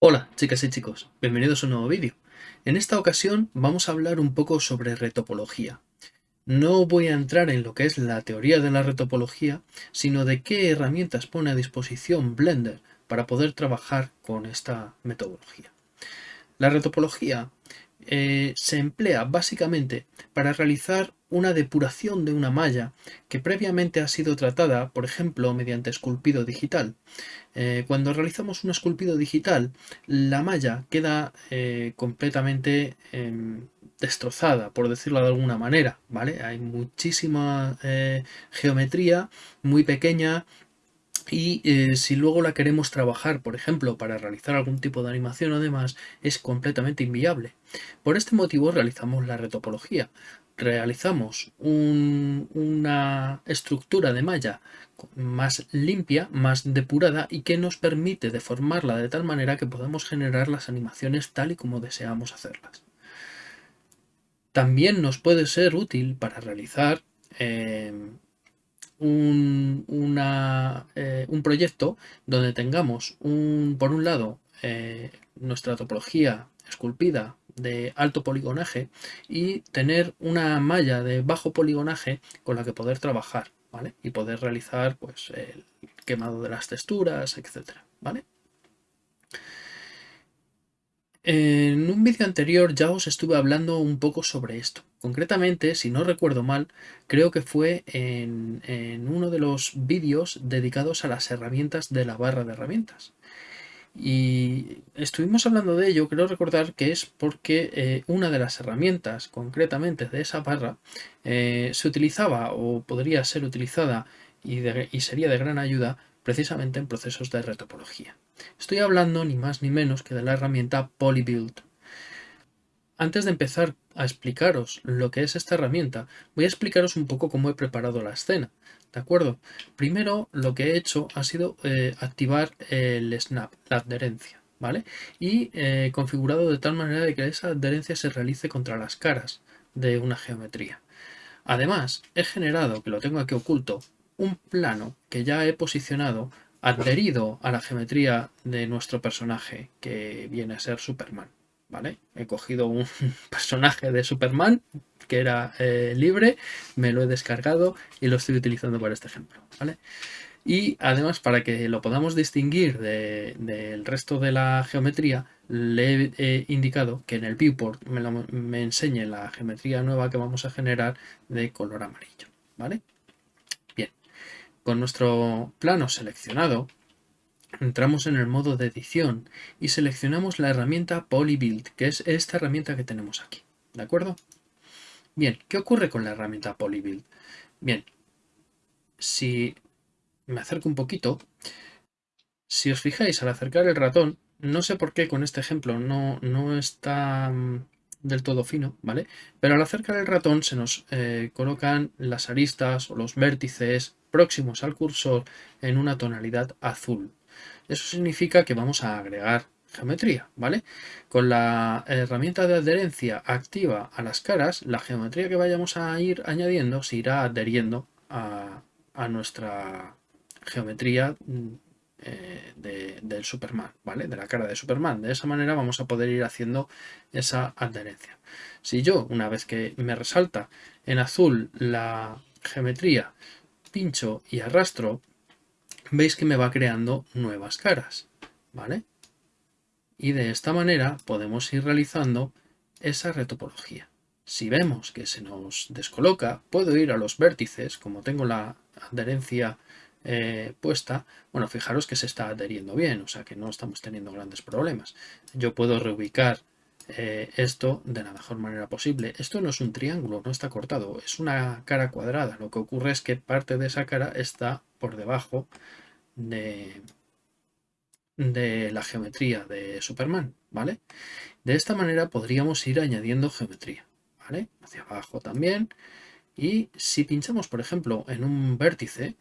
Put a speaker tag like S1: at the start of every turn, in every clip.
S1: Hola chicas y chicos, bienvenidos a un nuevo vídeo. En esta ocasión vamos a hablar un poco sobre retopología. No voy a entrar en lo que es la teoría de la retopología, sino de qué herramientas pone a disposición Blender para poder trabajar con esta metodología. La retopología eh, se emplea básicamente para realizar una depuración de una malla que previamente ha sido tratada, por ejemplo, mediante esculpido digital. Eh, cuando realizamos un esculpido digital, la malla queda eh, completamente em, destrozada, por decirlo de alguna manera, ¿vale? Hay muchísima geometría muy pequeña y eh, si luego la queremos trabajar, por ejemplo, para realizar algún tipo de animación o demás, es completamente inviable. Por este motivo realizamos la retopología. Realizamos una estructura de malla más limpia, más depurada y que nos permite deformarla de tal manera que podamos generar las animaciones tal y como deseamos hacerlas. También nos puede ser útil para realizar eh, eh, un, proyecto donde tengamos un, por un lado eh, nuestra topología esculpida de alto poligonaje y tener una malla de bajo poligonaje con la que poder trabajar ¿vale? y poder realizar pues, el quemado de las texturas, etcétera, ¿vale? En un vídeo anterior ya os estuve hablando un poco sobre esto. Concretamente, si no recuerdo mal, creo que fue en, uno de los vídeos dedicados a las herramientas de la barra de herramientas. Y estuvimos hablando de ello, creo recordar que es porque eh, una de las herramientas concretamente de esa barra eh, se utilizaba o podría ser utilizada y, y sería de gran ayuda precisamente en procesos de retopología. Estoy hablando ni más ni menos que de la herramienta Polybuild. Antes de empezar a explicaros lo que es esta herramienta, voy a explicaros un poco cómo he preparado la escena. ¿De acuerdo? Primero lo que he hecho ha sido eh, activar el snap, la adherencia, ¿vale? Y eh, configurado de tal manera de que esa adherencia se realice contra las caras de una geometría. Además, he generado, que lo tengo aquí oculto, un plano que ya he posicionado adherido a la geometría de nuestro personaje, que viene a ser Superman. ¿Vale? He cogido un personaje de Superman que era eh, libre, me lo he descargado y lo estoy utilizando para este ejemplo. ¿vale? Y además, para que lo podamos distinguir del resto de la geometría, le he indicado que en el viewport me, me enseñe la geometría nueva que vamos a generar de color amarillo. ¿vale? Con nuestro plano seleccionado, entramos en el modo de edición y seleccionamos la herramienta Polybuild, que es esta herramienta que tenemos aquí. ¿De acuerdo? Bien, ¿qué ocurre con la herramienta Polybuild? Bien, si me acerco un poquito, si os fijáis al acercar el ratón, no sé por qué con este ejemplo no, no está mm, del todo fino, ¿vale? Pero al acercar el ratón se nos eh, colocan las aristas o los vértices próximos al cursor en una tonalidad azul. Eso significa que vamos a agregar geometría, ¿vale? Con la herramienta de adherencia activa a las caras, la geometría que vayamos a ir añadiendo se irá adheriendo a, nuestra geometría mm, eh, del Superman, ¿vale? De la cara de Superman. De esa manera vamos a poder ir haciendo esa adherencia. Si yo, una vez que me resalta en azul la geometría, pincho y arrastro, veis que me va creando nuevas caras, ¿vale? Y de esta manera podemos ir realizando esa retopología. Si vemos que se nos descoloca, puedo ir a los vértices, como tengo la adherencia eh, puesta, bueno, fijaros que se está adheriendo bien, o sea que no estamos teniendo grandes problemas. Yo puedo reubicar eh, esto de la mejor manera posible. Esto no es un triángulo, no está cortado, es una cara cuadrada. Lo que ocurre es que parte de esa cara está por debajo de, de la geometría de Superman, ¿vale? De esta manera podríamos ir añadiendo geometría, ¿vale? Hacia abajo también. Y si pinchamos, por ejemplo, en un vértice,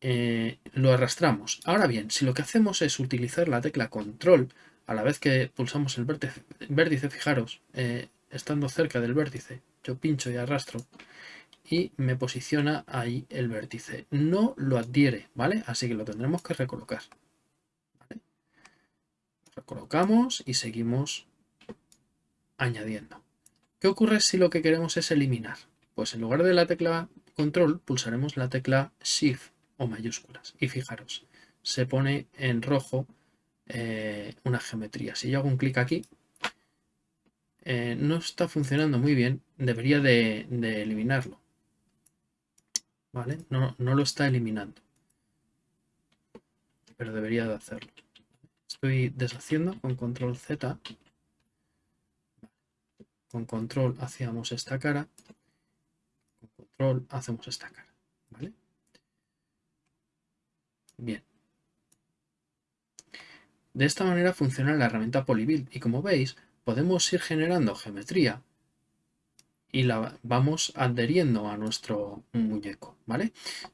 S1: eh, lo arrastramos. Ahora bien, si lo que hacemos es utilizar la tecla control a la vez que pulsamos el vértice, fijaros, eh, estando cerca del vértice, yo pincho y arrastro y me posiciona ahí el vértice. No lo adhiere, ¿vale? Así que lo tendremos que recolocar. Recolocamos y seguimos añadiendo. ¿Qué ocurre si lo que queremos es eliminar? Pues en lugar de la tecla control pulsaremos la tecla shift o mayúsculas y fijaros, se pone en rojo eh, una geometría. Si yo hago un clic aquí, eh, no está funcionando muy bien, debería de, eliminarlo. ¿Vale? No, no lo está eliminando. Pero debería de hacerlo. Estoy deshaciendo con control Z con control hacíamos esta cara, con control hacemos esta cara, ¿vale? Bien. De esta manera funciona la herramienta Polybuild y como veis podemos ir generando geometría y la vamos adheriendo a nuestro muñeco, ¿vale?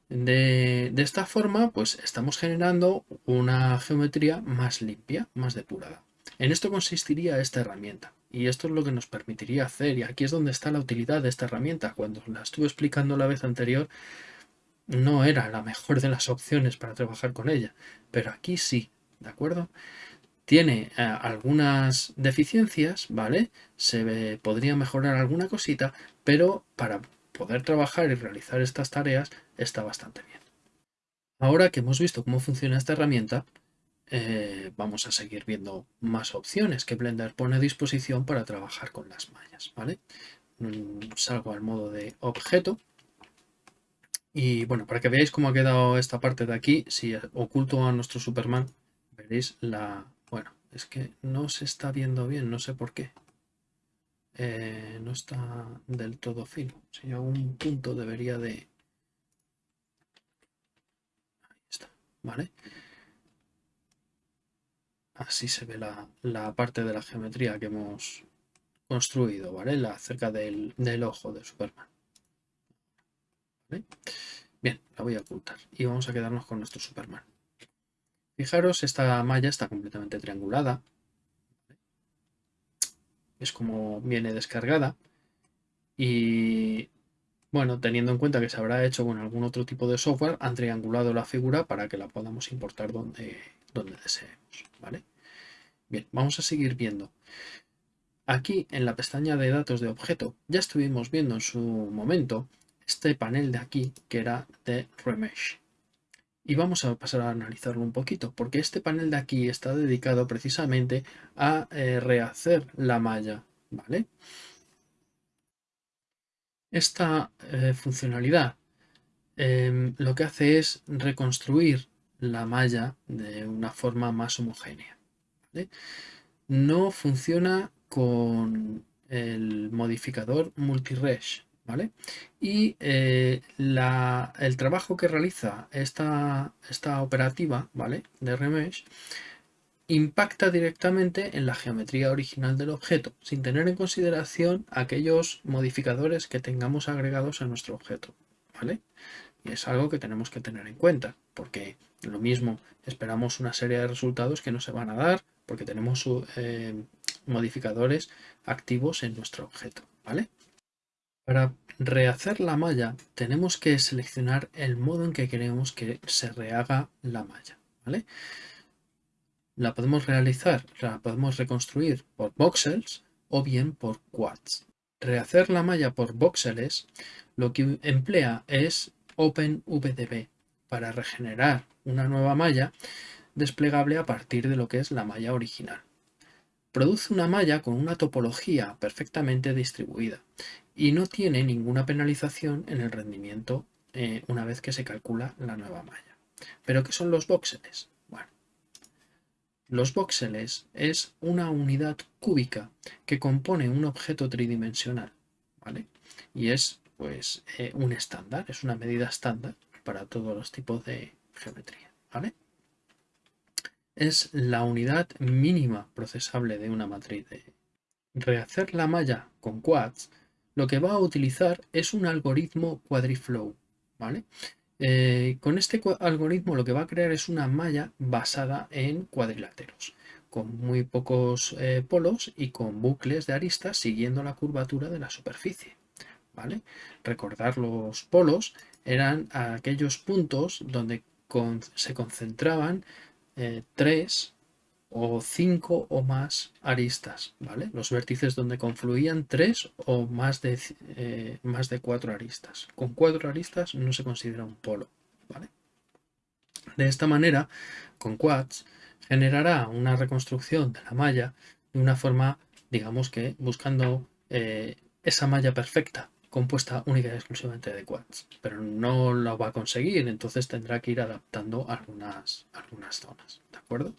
S1: De, de, esta forma, pues estamos generando una geometría más limpia, más depurada. En esto consistiría esta herramienta. Y esto es lo que nos permitiría hacer. Y aquí es donde está la utilidad de esta herramienta. Cuando la estuve explicando la vez anterior, no era la mejor de las opciones para trabajar con ella. Pero aquí sí, ¿de acuerdo? Tiene eh, algunas deficiencias, ¿vale? Se podría mejorar alguna cosita, pero para poder trabajar y realizar estas tareas está bastante bien. Ahora que hemos visto cómo funciona esta herramienta, eh, vamos a seguir viendo más opciones que Blender pone a disposición para trabajar con las mallas. ¿vale? Mm, salgo al modo de objeto. Y bueno, para que veáis cómo ha quedado esta parte de aquí, si oculto a nuestro Superman, veréis la... Bueno, es que no se está viendo bien, no sé por qué. Eh, no está del todo fino. Si yo un punto debería de... Ahí está, ¿vale? Así se ve la, parte de la geometría que hemos construido, ¿vale? La, cerca del, ojo de Superman. Bien, la voy a ocultar y vamos a quedarnos con nuestro Superman. Fijaros, esta malla está completamente triangulada. Es como viene descargada. Y bueno, teniendo en cuenta que se habrá hecho con algún otro tipo de software, han triangulado la figura para que la podamos importar donde, donde deseemos. ¿vale? Bien, vamos a seguir viendo. Aquí en la pestaña de datos de objeto ya estuvimos viendo en su momento este panel de aquí que era de Remesh. Y vamos a pasar a analizarlo un poquito, porque este panel de aquí está dedicado precisamente a eh, rehacer la malla, ¿vale? Esta eh, funcionalidad em, lo que hace es reconstruir la malla de una forma más homogénea. No funciona con el modificador multiresh. ¿Vale? Y eh, el trabajo que realiza esta, esta operativa ¿vale? de remesh impacta directamente en la geometría original del objeto, sin tener en consideración aquellos modificadores que tengamos agregados a nuestro objeto. ¿vale? Y es algo que tenemos que tener en cuenta, porque lo mismo esperamos una serie de resultados que no se van a dar porque tenemos eh, modificadores activos en nuestro objeto. ¿vale? Para rehacer la malla tenemos que seleccionar el modo en que queremos que se rehaga la malla. ¿vale? La podemos realizar, la podemos reconstruir por voxels o bien por quads. Rehacer la malla por voxels lo que emplea es OpenVDB para regenerar una nueva malla desplegable a partir de lo que es la malla original. Produce una malla con una topología perfectamente distribuida y no tiene ninguna penalización en el rendimiento eh, una vez que se calcula la nueva malla. ¿Pero qué son los voxeles? Bueno, los voxeles es una unidad cúbica que compone un objeto tridimensional, ¿vale? Y es pues eh, un estándar, es una medida estándar para todos los tipos de geometría. ¿vale? Es la unidad mínima procesable de una matriz de rehacer la malla con quads, lo que va a utilizar es un algoritmo quadriflow. ¿vale? Eh, con este algoritmo lo que va a crear es una malla basada en cuadriláteros, con muy pocos eh, polos y con bucles de aristas siguiendo la curvatura de la superficie. ¿vale? Recordar los polos eran aquellos puntos donde se concentraban eh, tres o cinco o más aristas, ¿vale? Los vértices donde confluían tres o más de, eh, más de cuatro aristas. Con cuatro aristas no se considera un polo, ¿vale? De esta manera, con quads, generará una reconstrucción de la malla de una forma, digamos que buscando eh, esa malla perfecta, compuesta única y exclusivamente de quads, pero no lo va a conseguir, entonces tendrá que ir adaptando algunas, algunas zonas, ¿de acuerdo?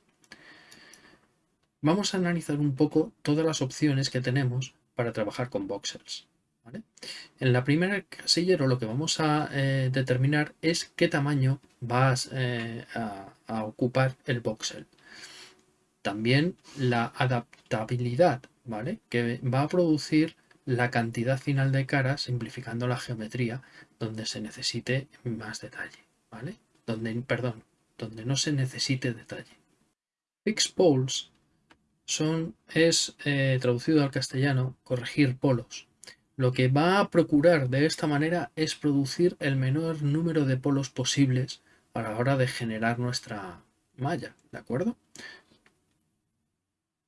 S1: Vamos a analizar un poco todas las opciones que tenemos para trabajar con voxels. En la primera casillero lo que vamos a eh, determinar es qué tamaño va eh, a, ocupar el voxel. También la adaptabilidad, ¿vale? Que va a producir la cantidad final de caras simplificando la geometría donde se necesite más detalle, ¿vale? Donde, perdón, donde no se necesite detalle. Fixed poles son, es eh, traducido al castellano corregir polos. Lo que va a procurar de esta manera es producir el menor número de polos posibles a la hora de generar nuestra malla, ¿de acuerdo?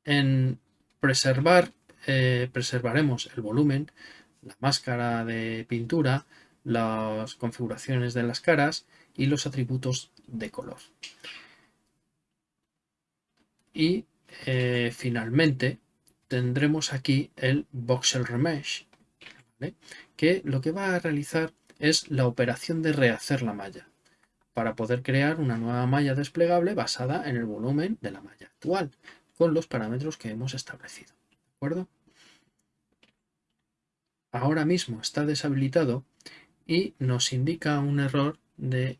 S1: En preservar eh, preservaremos el volumen, la máscara de pintura, las configuraciones de las caras y los atributos de color. Y eh, finalmente tendremos aquí el voxel remesh, que lo que va a realizar es la operación de rehacer la malla para poder crear una nueva malla desplegable basada en el volumen de la malla actual con los parámetros que hemos establecido acuerdo? Ahora mismo está deshabilitado y nos indica un error de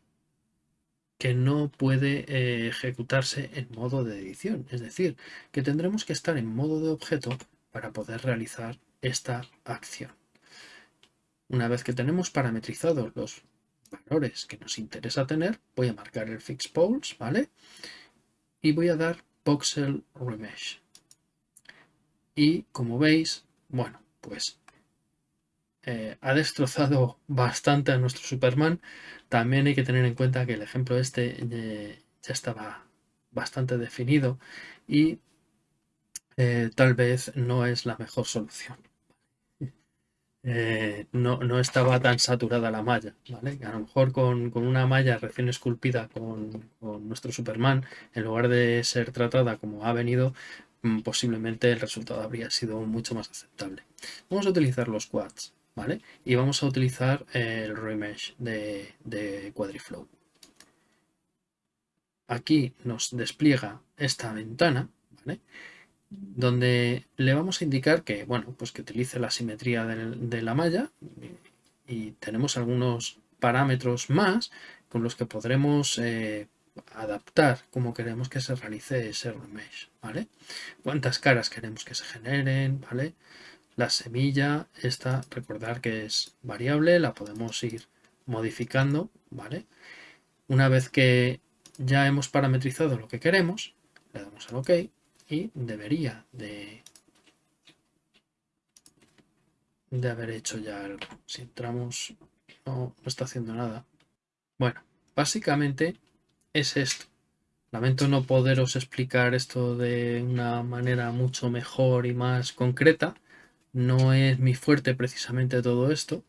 S1: que no puede eh, ejecutarse en modo de edición. Es decir, que tendremos que estar en modo de objeto para poder realizar esta acción. Una vez que tenemos parametrizados los valores que nos interesa tener, voy a marcar el fix poles, ¿vale? Y voy a dar voxel remesh. Y como veis, bueno, pues eh, ha destrozado bastante a nuestro Superman. También hay que tener en cuenta que el ejemplo este eh, ya estaba bastante definido y eh, tal vez no es la mejor solución. no, estaba tan saturada la malla, A lo mejor con, una malla recién esculpida con, con, nuestro Superman, en lugar de ser tratada como ha venido, Mm, posiblemente el resultado habría sido mucho más aceptable. Vamos a utilizar los quads, ¿vale? Y vamos a utilizar el remesh de, Quadriflow. Aquí nos despliega esta ventana, ¿vale? Donde le vamos a indicar que, bueno, pues que utilice la simetría de, la malla y, tenemos algunos parámetros más con los que podremos eh, adaptar como queremos que se realice ese remesh, ¿vale? Cuántas caras queremos que se generen, ¿vale? La semilla, esta, recordar que es variable, la podemos ir modificando, ¿vale? Una vez que ya hemos parametrizado lo que queremos, le damos al OK y debería de, de haber hecho ya algo. Si entramos, no, no está haciendo nada. Bueno, básicamente es esto. Lamento no poderos explicar esto de una manera mucho mejor y más concreta. No es mi fuerte precisamente todo esto.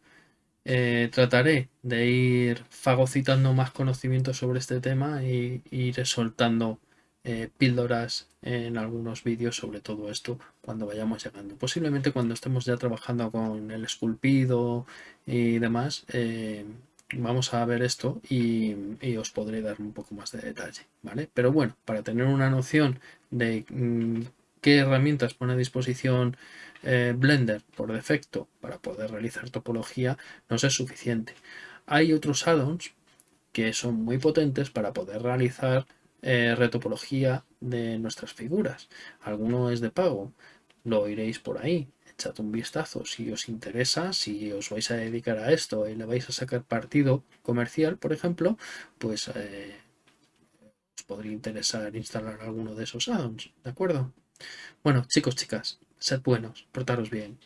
S1: Eh, trataré de ir fagocitando más conocimientos sobre este tema y, ir soltando eh, píldoras en algunos vídeos sobre todo esto cuando vayamos llegando. Posiblemente cuando estemos ya trabajando con el esculpido y demás, eh, vamos a ver esto y, os podré dar un poco más de detalle, ¿vale? Pero bueno, para tener una noción de mm, qué herramientas pone a disposición eh, Blender por defecto para poder realizar topología, no es suficiente. Hay otros add-ons que son muy potentes para poder realizar eh, retopología de nuestras figuras. Alguno es de pago, lo oiréis por ahí echad un vistazo si os interesa, si os vais a dedicar a esto y le vais a sacar partido comercial, por ejemplo, pues eh, os podría interesar instalar alguno de esos add-ons, ¿de acuerdo? Bueno, chicos, chicas, sed buenos, portaros bien.